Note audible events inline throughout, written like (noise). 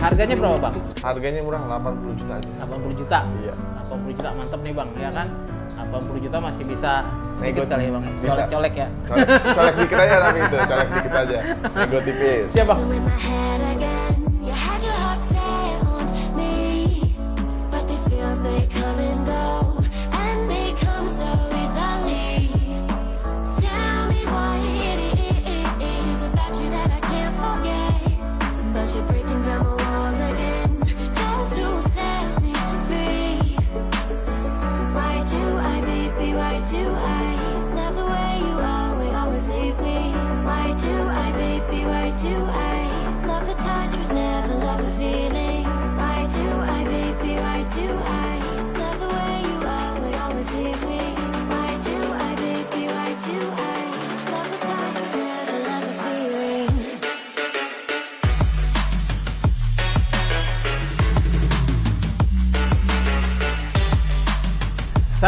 Harganya berapa bang? Harganya murah 80 juta aja. 80 juta. Iya. 80 juta mantep nih bang, ya kan? 80 juta masih bisa sedikit Nego- kali ya bang, bisa. colek-colek ya. Colek, colek dikit aja tapi itu, colek dikit aja. Nego tipis. Siap bang.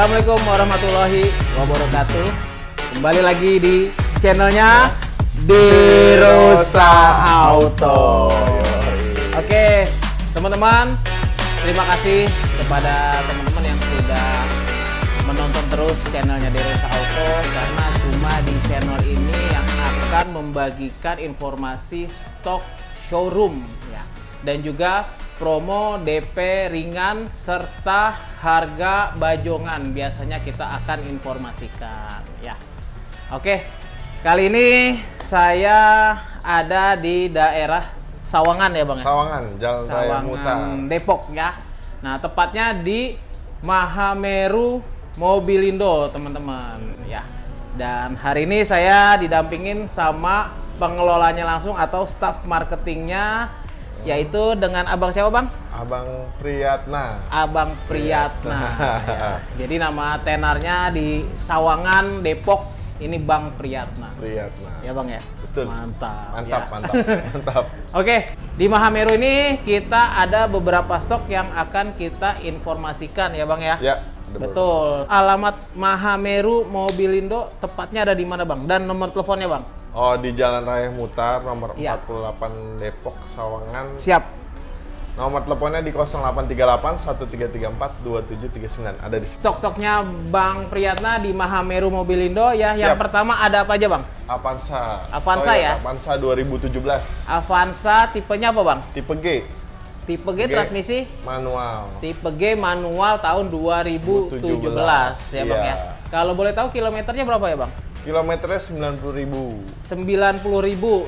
Assalamualaikum warahmatullahi wabarakatuh. Kembali lagi di channelnya Dirosa Auto. Oke, teman-teman, terima kasih kepada teman-teman yang sudah menonton terus channelnya Dirosa Auto karena cuma di channel ini yang akan membagikan informasi stok showroom ya dan juga promo DP ringan serta harga bajongan biasanya kita akan informasikan ya. Oke, kali ini saya ada di daerah Sawangan ya Bang ya? Sawangan, Jalan Muta. Sawangan Depok ya. Nah, tepatnya di Mahameru Mobilindo, teman-teman ya. Dan hari ini saya didampingin sama pengelolanya langsung atau staff marketingnya yaitu dengan Abang siapa, Bang? Abang Priyatna. Abang Priyatna. Priyatna. ya. Jadi nama tenarnya di Sawangan Depok ini Bang Priyatna. Priyatna. Ya, Bang ya. Betul. Mantap. Mantap, ya. mantap, mantap. (laughs) Oke, di Mahameru ini kita ada beberapa stok yang akan kita informasikan ya Bang ya. Ya, Betul. Alamat Mahameru Mobilindo tepatnya ada di mana Bang? Dan nomor teleponnya Bang? Oh, di Jalan Raya Mutar nomor Siap. 48 Depok Sawangan. Siap. Nomor teleponnya di 0838 1334 2739. Ada di. Stok-stoknya Bang Priyatna di Mahameru Mobilindo ya. Yang Siap. pertama ada apa aja Bang? Avanza. Avanza Toyota ya? Avanza 2017. Avanza tipenya apa Bang? Tipe G. Tipe G, G. transmisi Manual. Tipe G manual tahun 2017 ya Bang ya. Iya. Kalau boleh tahu kilometernya berapa ya Bang? Kilometernya 90.000. 90.000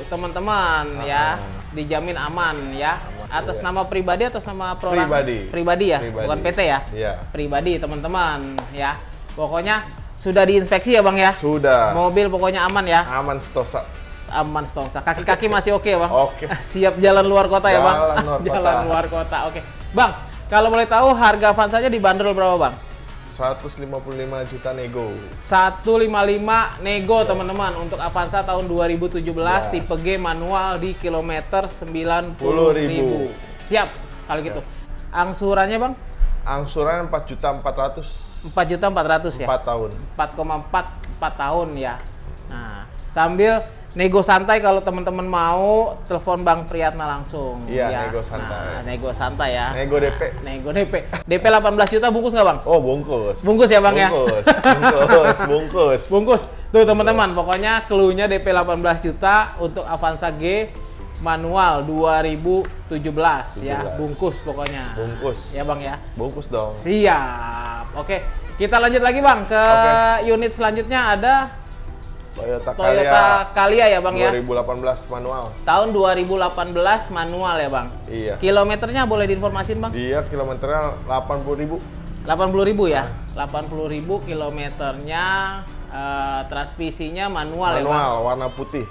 teman-teman Ah. ya dijamin aman ya Aman, atas iya. nama pribadi atas nama perorangan Pribadi. pribadi ya Pribadi. bukan PT ya Iya. pribadi teman-teman ya pokoknya sudah diinspeksi ya bang ya Sudah. mobil pokoknya aman ya Aman setosa. aman stongsa kaki-kaki masih oke ya bang Oke. (laughs) siap jalan luar kota ya bang Jalan luar (laughs) kota. jalan luar kota oke bang kalau boleh tahu harga Avanza-nya dibanderol berapa bang 155 juta nego. 155 nego teman-teman untuk Avanza tahun 2017 Ya. tipe G manual di kilometer 90.000. 10.000. Siap kalau gitu. Angsurannya Bang Angsuran 4 juta 400 4 juta 400 ya. 4 tahun. 4,4 4 tahun ya. Nah, sambil nego santai kalau teman-teman mau telepon Bang Priyatna langsung Iya, ya. nego santai. Nah, nego santai ya. Nego DP. Nego DP. DP 18 juta bungkus nggak Bang? Oh, bungkus. Bungkus ya, Bang, ya? Bungkus. Bungkus, (laughs) bungkus. Bungkus. Tuh teman-teman, pokoknya clue-nya DP 18 juta untuk Avanza G manual 2017 ya. 17. Bungkus pokoknya. Bungkus. Ya Bang ya. Bungkus dong. Siap. Oke, kita lanjut lagi Bang ke Oke. unit selanjutnya ada Toyota, Toyota Calya ya Bang ya. 2018 manual. Tahun 2018 manual ya Bang. Iya. Kilometernya boleh diinformasin Bang? Dia kilometernya 80.000. 80.000 ya. 80.000 kilometernya eh, transmisinya manual, ya Bang. Manual, warna putih.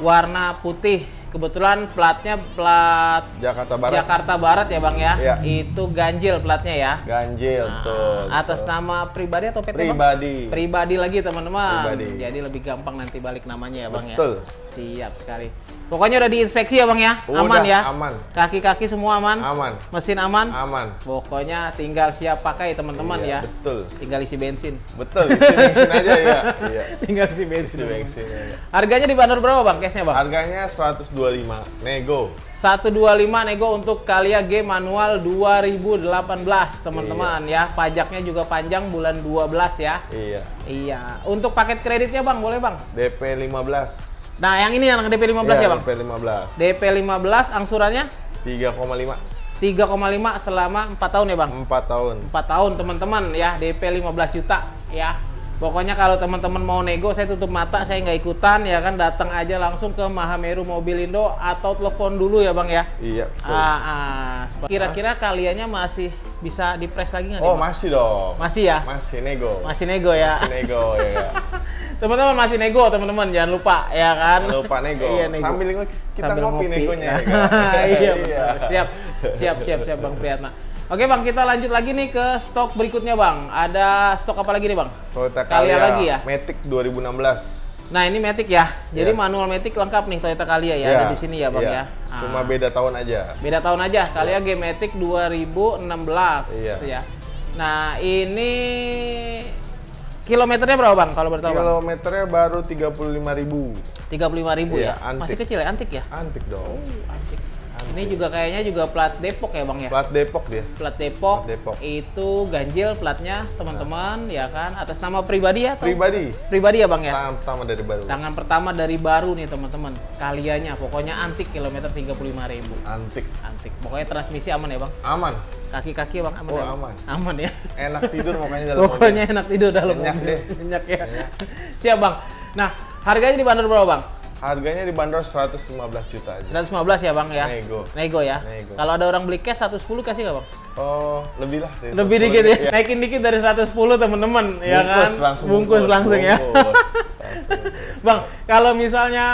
warna putih. Kebetulan platnya plat Jakarta Barat. Jakarta Barat ya Bang ya. Iya. Itu ganjil platnya ya. Ganjil Nah, tuh. atas nama pribadi atau PT Bang? pribadi. Pribadi lagi teman-teman. Pribadi. Jadi lebih gampang nanti balik namanya ya Bang Betul. ya. Siap sekali. Pokoknya udah diinspeksi ya Bang ya. Udah, aman ya. aman. Kaki-kaki semua aman. Aman. Mesin aman. Aman. Pokoknya tinggal siap pakai teman-teman Iya, ya. Betul. Tinggal isi bensin. Betul, isi bensin aja ya. Iya. (laughs) tinggal isi bensin. Isi bensin aja. Harganya dibanderol berapa Bang case-nya Bang? Harganya 120 125 nego. 125 nego untuk Kalia G manual 2018 teman-teman ya. Pajaknya juga panjang bulan 12 ya. Iya. Iya. Untuk paket kreditnya Bang, boleh Bang? DP 15. Nah, yang ini yang DP 15 ya, Bang? DP 15. DP 15 angsurannya 3,5. 3,5 selama 4 tahun ya, Bang? 4 tahun. 4 tahun teman-teman ya DP 15 juta ya pokoknya kalau teman-teman mau nego saya tutup mata saya nggak ikutan ya kan datang aja langsung ke Mahameru Mobilindo atau telepon dulu ya bang ya Iya. ah, ah. kira-kira kaliannya masih bisa dipres lagi nggak Oh, Bang? masih dong. masih ya Masih nego. masih nego ya Masih nego ya. ya. (laughs) teman-teman masih nego teman-teman jangan lupa ya kan Jangan lupa nego. iya, nego. Sambil kita Sambil ngopi, negonya ya. kan? (laughs) iya, betul. siap siap siap siap bang Priyatna Oke bang, kita lanjut lagi nih ke stok berikutnya bang. Ada stok apa lagi nih bang? Toyota Kalia Calya lagi ya? Matic 2016. Nah ini Matic ya. Jadi Iya. manual Matic lengkap nih Toyota Calya ya. Ada di sini ya bang ya. iya. Ah. Cuma beda tahun aja. Beda tahun aja. Calya G Matic 2016 Iya. ya. Nah ini kilometernya berapa bang kalau bertahu bang? Kilometernya baru 35.000. 35 ribu Iya, ya. antik. Masih kecil ya, antik ya. Antik dong. Antik. Ini juga kayaknya juga plat Depok ya bang ya. Plat Depok dia. Plat Depok, Plat Depok. itu ganjil platnya teman-teman ya kan atas nama pribadi ya atau Pribadi. pribadi ya bang ya. Tangan pertama dari baru. Tangan pertama dari baru nih teman-teman. Kalianya pokoknya antik kilometer 35.000. Antik. Antik. Pokoknya transmisi aman ya, Bang. Aman. Kaki-kaki Bang aman Oh, ya? Aman. Aman ya. Enak tidur makanya dalam Pokoknya mobil. enak tidur dalam Nyenyak mobil. deh. Nyenyak ya. Nyenyak. Siap, Bang. Nah, harganya dibanderol berapa, Bang? Harganya dibanderol 115 juta aja. 115 ya, Bang ya? Nego. Nego ya. Nego. Kalau ada orang beli cash 110 kasih nggak, Bang? Oh, lebih lah. Lebih 110 dikit ya. Iya. Naikin dikit dari 110 teman-teman, ya kan? Bungkus langsung bungkus, langsung ya. bungkus. Langsung (laughs) bungkus. bang, kalau misalnya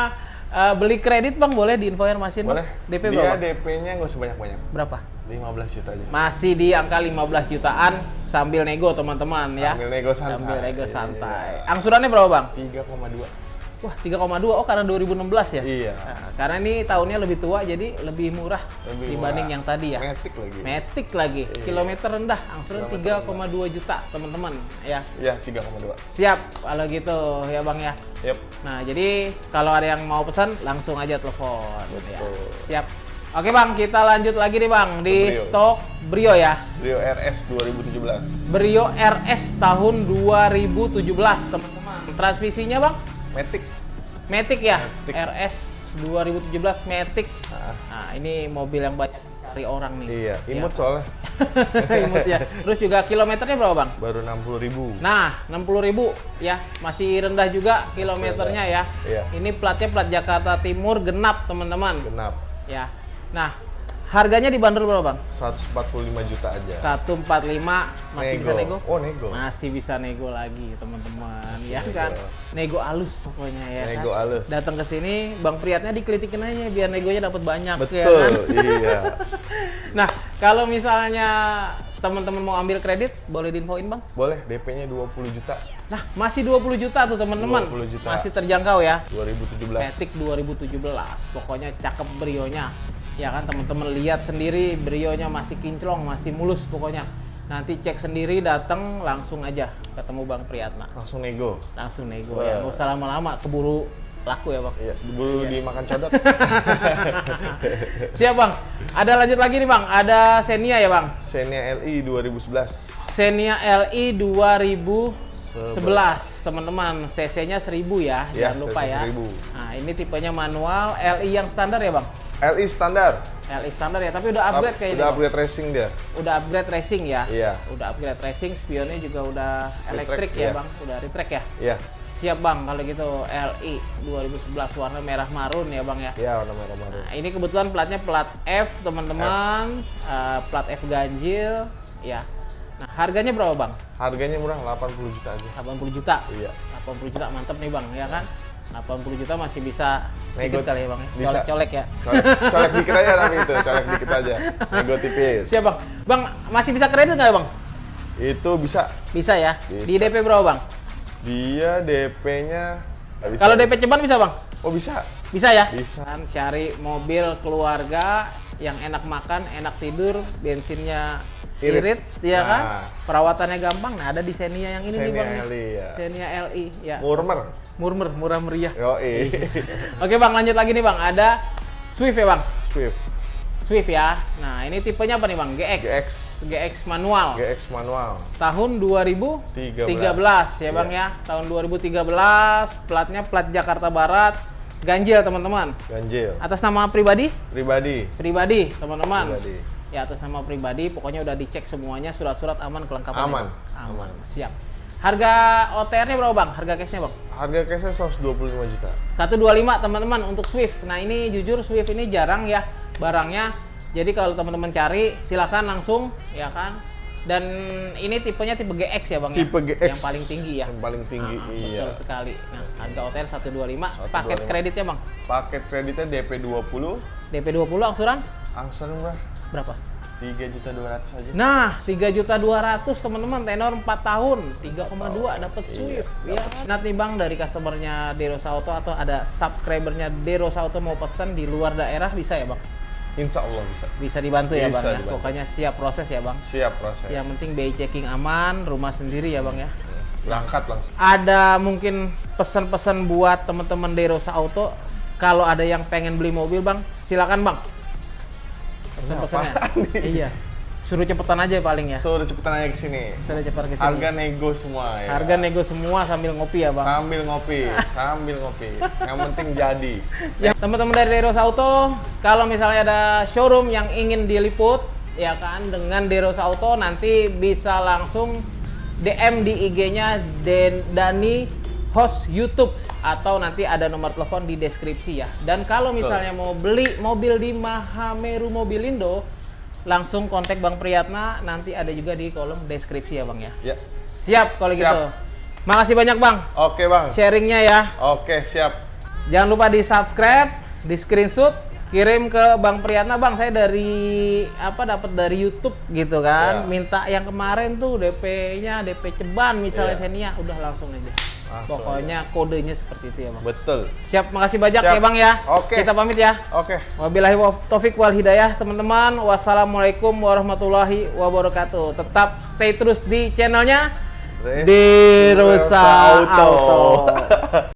eh, beli kredit, Bang, boleh diinformasin? Bang? Boleh. DP Dia berapa? DP-nya nggak usah banyak-banyak. Berapa? 15 juta aja. Masih di angka 15 jutaan sambil nego teman-teman ya. Sambil nego santai. Sambil nego Iya. santai. Angsurannya berapa bang? 3,2. Wah 3,2 oh karena 2016 ya? Iya. Nah, karena ini tahunnya lebih tua jadi lebih murah Lebih dibanding murah. yang tadi ya. Matic lagi. Matic lagi, Iya. kilometer rendah, angsuran Kilometer 3,2 juta teman-teman ya. Iya, 3,2. Siap kalau gitu ya bang ya. Yep. Nah jadi kalau ada yang mau pesan langsung aja telepon. Ya. Betul. Siap. Oke bang, kita lanjut lagi nih bang di Brio. stok Brio ya. Rio RS 2017. Brio RS tahun 2017 teman-teman. Transmisinya bang? Matic. Matic ya? Matic. RS 2017 Matic. Nah, Nah ini mobil yang banyak dicari orang nih. iya, Ya. imut soalnya. (laughs) Imut ya. Terus juga kilometernya berapa bang? Baru 60 ribu. Nah 60.000 ya masih rendah juga kilometernya ya. Iya. Ini platnya plat Jakarta Timur genap teman-teman. Genap. Ya. Nah harganya dibanderol berapa bang? 145 juta aja. 145 masih bisa nego? Oh, nego. Masih bisa nego lagi teman-teman ya nego. kan. Nego alus pokoknya ya Nego kan. alus. Datang ke sini Bang Priyatnya dikelitikin aja biar negonya dapat banyak Betul, ya kan. iya. (laughs) Nah, kalau misalnya teman-teman mau ambil kredit boleh diinfoin Bang? Boleh, DP-nya 20 juta. Nah, masih 20 juta tuh teman-teman. 20 juta. Masih terjangkau ya. 2017. Matic 2017. Pokoknya cakep brionya. Ya kan teman-teman lihat sendiri brionya masih kinclong, masih mulus pokoknya. Nanti cek sendiri datang langsung aja ketemu Bang Priyatna. Langsung nego. Langsung nego Wah. ya. Nggak usah lama-lama keburu laku ya, Bang. Iya, dulu dimakan codot. (laughs) Siap, Bang. Ada lanjut lagi nih, Bang. Ada Xenia ya, Bang. Xenia LI 2011. Xenia LI 2011 teman-teman CC-nya 1000 ya Ya, jangan lupa CC ya 1000. nah ini tipenya manual LI yang standar ya bang LI standar. LI standar ya tapi udah upgrade Up- kayaknya Udah upgrade racing dia. udah upgrade racing ya Iya. udah upgrade racing spionnya juga udah elektrik ya iya. bang udah retract ya Iya. siap bang kalau gitu LI 2011 warna merah marun ya bang ya Iya, warna merah marun. Nah, ini kebetulan platnya plat F, teman-teman. Eh, plat F ganjil, ya. Nah, harganya berapa, Bang? Harganya murah 80 juta aja. 80 juta. Iya. 80 juta mantep nih, Bang, ya kan? 80 juta masih bisa Nego- kali ya, Bang. ya? bisa. Colek-colek ya. Colek, colek dikit aja tapi itu, colek dikit aja. Nego tipis. Siap, Bang. Bang, masih bisa kredit nggak, Bang? Itu bisa. Bisa ya. Bisa. Di DP berapa, Bang? Dia DP-nya nggak bisa. Kalau DP ceban bisa, Bang? Oh, bisa. Bisa ya? Bisa. Kan cari mobil keluarga yang enak makan, enak tidur, bensinnya Irit. irit, ya kan? Nah. Perawatannya gampang. Nah, ada di Xenia yang ini nih, Xenia Bang. LI ya. Xenia LI, ya. Murmer. Murmer, murah meriah. Yoi. (laughs) Oke, Bang, lanjut lagi nih, Bang. Ada Swift ya bang? Swift. Swift ya. Nah ini tipenya apa nih bang? GX GX GX manual. GX manual. Tahun 2013 ya bang Iya. ya. Tahun 2013 platnya plat Jakarta Barat. Ganjil teman-teman. Ganjil. Atas nama pribadi? Pribadi. Pribadi teman-teman. Pribadi. ya atas nama pribadi. Pokoknya udah dicek semuanya surat-surat aman kelengkapan Aman. aman. Aman. siap harga OTR-nya berapa bang? Harga cashnya bang? Harga cashnya 125 juta. 125 teman-teman untuk Swift. Nah ini jujur Swift ini jarang ya barangnya. Jadi kalau teman-teman cari silahkan langsung ya kan? Dan ini tipenya tipe GX ya bang Tipe ya GX. yang paling tinggi ya. Yang paling tinggi Ah, iya. betul sekali. Nah harga OTR 125 paket 125. kreditnya bang? Paket kreditnya DP 20 DP 20 angsuran? Angsuran berapa? Berapa 3 juta 200 aja Nah, 3 juta 200 teman-teman, tenor 4 tahun, 3,2 dapat Swift. Iya, ya. Nanti nih Bang dari customernya Deros Auto atau ada subscribernya Deros Auto mau pesan di luar daerah bisa ya Bang? insya Allah bisa Bisa dibantu ya Bisa Bang ya. dibantu. Pokoknya siap proses ya Bang. siap proses Yang penting BI checking aman, rumah sendiri ya Bang ya. berangkat langsung Ada mungkin pesan-pesan buat teman-teman Deros Auto kalau ada yang pengen beli mobil Bang, silakan Bang. Apaan nih? Iya. Suruh cepetan aja paling ya. suruh cepetan aja ke sini Suruh cepetan ke sini. harga nego semua ya Harga nego semua sambil ngopi ya bang. sambil ngopi (laughs) sambil ngopi yang penting jadi Ya, teman-teman dari Deros Auto, kalau misalnya ada showroom yang ingin diliput, ya kan, dengan Deros Auto nanti bisa langsung DM di IG-nya Den- Dani host YouTube atau nanti ada nomor telepon di deskripsi ya. Dan kalau misalnya mau beli mobil di Mahameru Mobilindo, langsung kontak Bang Priyatna, nanti ada juga di kolom deskripsi ya Bang ya. ya Siap kalau Siap. gitu. Makasih banyak Bang oke bang sharingnya ya. oke siap Jangan lupa di subscribe, di screenshot, kirim ke Bang Priyatna, Bang. Saya dari apa dapat dari YouTube gitu kan. Ya. Minta yang kemarin tuh DP-nya DP ceban misalnya Ya. Xenia, udah langsung aja. Langsung Pokoknya kodenya seperti itu ya, Bang. betul Siap, makasih banyak Siap. ya, Bang ya. Oke. Kita pamit ya. oke Wabillahi wa- taufik wal hidayah, teman-teman. Wassalamualaikum warahmatullahi wabarakatuh. Tetap stay terus di channelnya Derosa Auto. Auto. (laughs)